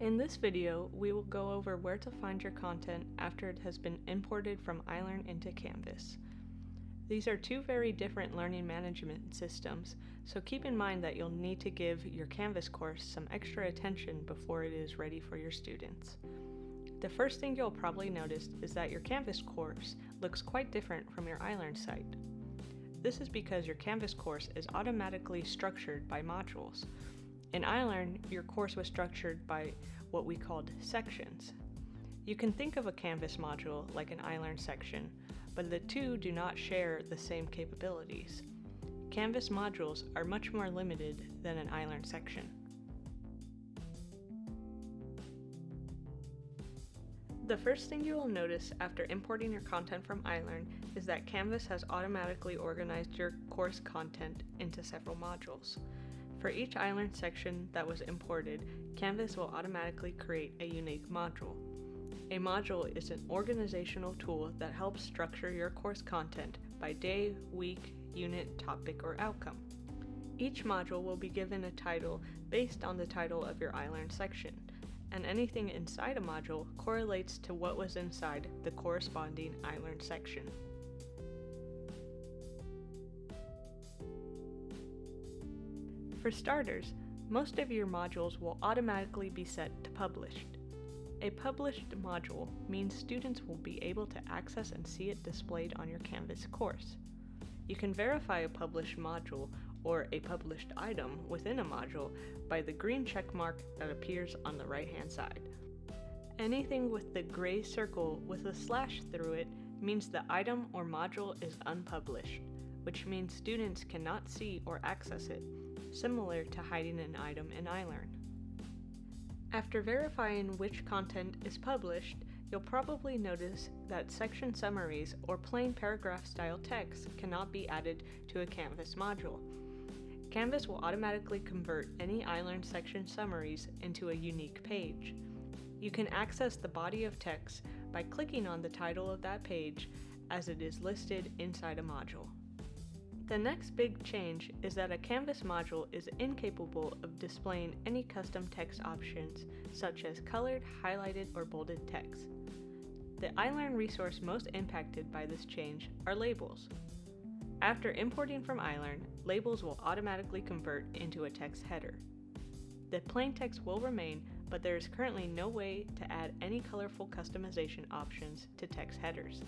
In this video, we will go over where to find your content after it has been imported from iLearn into Canvas. These are two very different learning management systems, so keep in mind that you'll need to give your Canvas course some extra attention before it is ready for your students. The first thing you'll probably notice is that your Canvas course looks quite different from your iLearn site. This is because your Canvas course is automatically structured by modules, in iLearn, your course was structured by what we called sections. You can think of a Canvas module like an iLearn section, but the two do not share the same capabilities. Canvas modules are much more limited than an iLearn section. The first thing you will notice after importing your content from iLearn is that Canvas has automatically organized your course content into several modules. For each iLearn section that was imported, Canvas will automatically create a unique module. A module is an organizational tool that helps structure your course content by day, week, unit, topic, or outcome. Each module will be given a title based on the title of your iLearn section, and anything inside a module correlates to what was inside the corresponding iLearn section. For starters, most of your modules will automatically be set to published. A published module means students will be able to access and see it displayed on your Canvas course. You can verify a published module or a published item within a module by the green check mark that appears on the right hand side. Anything with the gray circle with a slash through it means the item or module is unpublished, which means students cannot see or access it similar to hiding an item in iLearn. After verifying which content is published, you'll probably notice that section summaries or plain paragraph style text cannot be added to a Canvas module. Canvas will automatically convert any iLearn section summaries into a unique page. You can access the body of text by clicking on the title of that page as it is listed inside a module. The next big change is that a Canvas module is incapable of displaying any custom text options such as colored, highlighted, or bolded text. The iLearn resource most impacted by this change are labels. After importing from iLearn, labels will automatically convert into a text header. The plain text will remain, but there is currently no way to add any colorful customization options to text headers.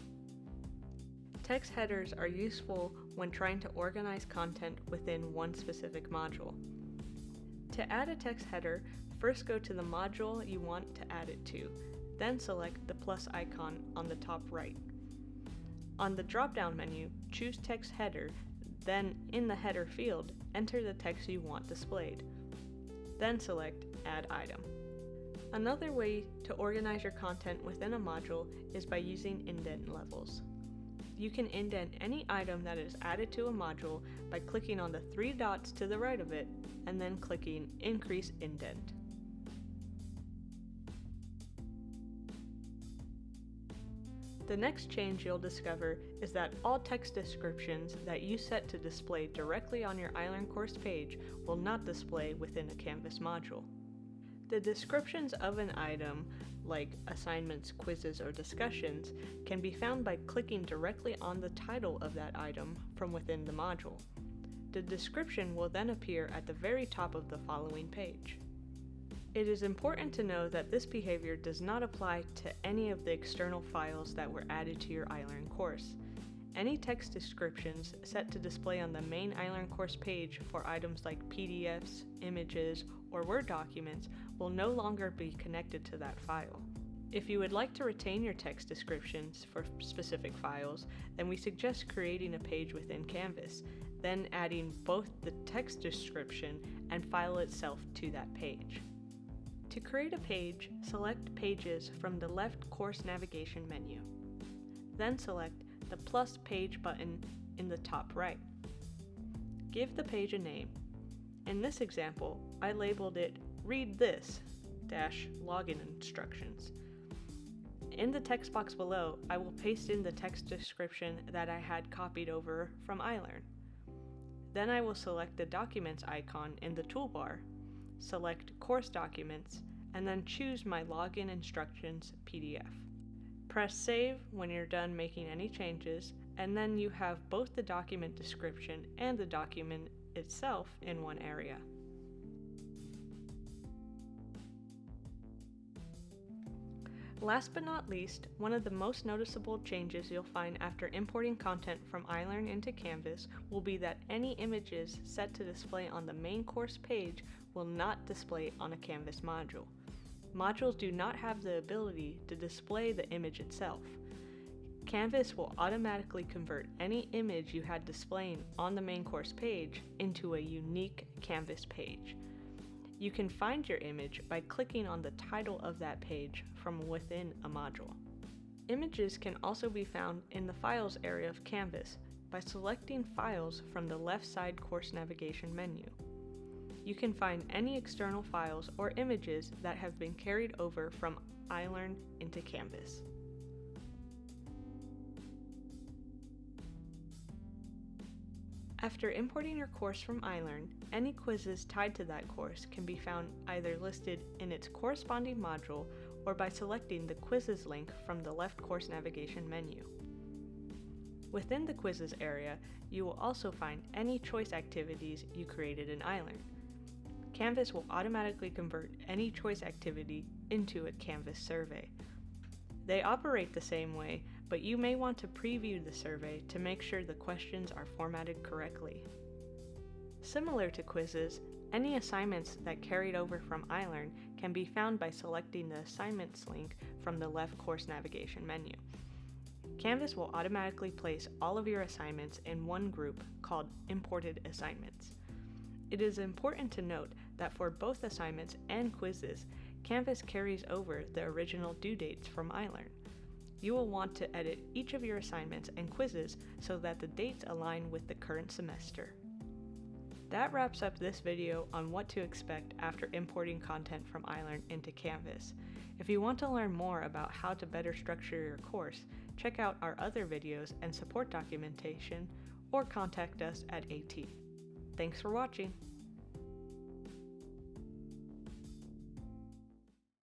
Text headers are useful when trying to organize content within one specific module. To add a text header, first go to the module you want to add it to, then select the plus icon on the top right. On the drop-down menu, choose Text Header, then in the header field, enter the text you want displayed. Then select Add Item. Another way to organize your content within a module is by using indent levels you can indent any item that is added to a module by clicking on the three dots to the right of it and then clicking Increase Indent. The next change you'll discover is that all text descriptions that you set to display directly on your iLearn course page will not display within a Canvas module. The descriptions of an item, like assignments, quizzes, or discussions, can be found by clicking directly on the title of that item from within the module. The description will then appear at the very top of the following page. It is important to know that this behavior does not apply to any of the external files that were added to your iLearn course. Any text descriptions set to display on the main iLearn course page for items like PDFs, images, or Word documents will no longer be connected to that file. If you would like to retain your text descriptions for specific files, then we suggest creating a page within Canvas, then adding both the text description and file itself to that page. To create a page, select Pages from the left Course Navigation menu. Then select the plus page button in the top right. Give the page a name. In this example, I labeled it Read This dash login instructions. In the text box below, I will paste in the text description that I had copied over from iLearn. Then I will select the Documents icon in the toolbar, select Course Documents, and then choose My Login Instructions PDF. Press Save when you're done making any changes, and then you have both the document description and the document itself in one area. Last but not least, one of the most noticeable changes you'll find after importing content from iLearn into Canvas will be that any images set to display on the main course page will not display on a Canvas module. Modules do not have the ability to display the image itself. Canvas will automatically convert any image you had displaying on the main course page into a unique Canvas page. You can find your image by clicking on the title of that page from within a module. Images can also be found in the Files area of Canvas by selecting Files from the left side course navigation menu. You can find any external files or images that have been carried over from iLearn into Canvas. After importing your course from iLearn, any quizzes tied to that course can be found either listed in its corresponding module or by selecting the Quizzes link from the left course navigation menu. Within the Quizzes area, you will also find any choice activities you created in iLearn. Canvas will automatically convert any choice activity into a Canvas survey. They operate the same way, but you may want to preview the survey to make sure the questions are formatted correctly. Similar to quizzes, any assignments that carried over from iLearn can be found by selecting the Assignments link from the left course navigation menu. Canvas will automatically place all of your assignments in one group called Imported Assignments. It is important to note that for both assignments and quizzes, Canvas carries over the original due dates from iLearn. You will want to edit each of your assignments and quizzes so that the dates align with the current semester. That wraps up this video on what to expect after importing content from iLearn into Canvas. If you want to learn more about how to better structure your course, check out our other videos and support documentation or contact us at AT. Thanks for watching!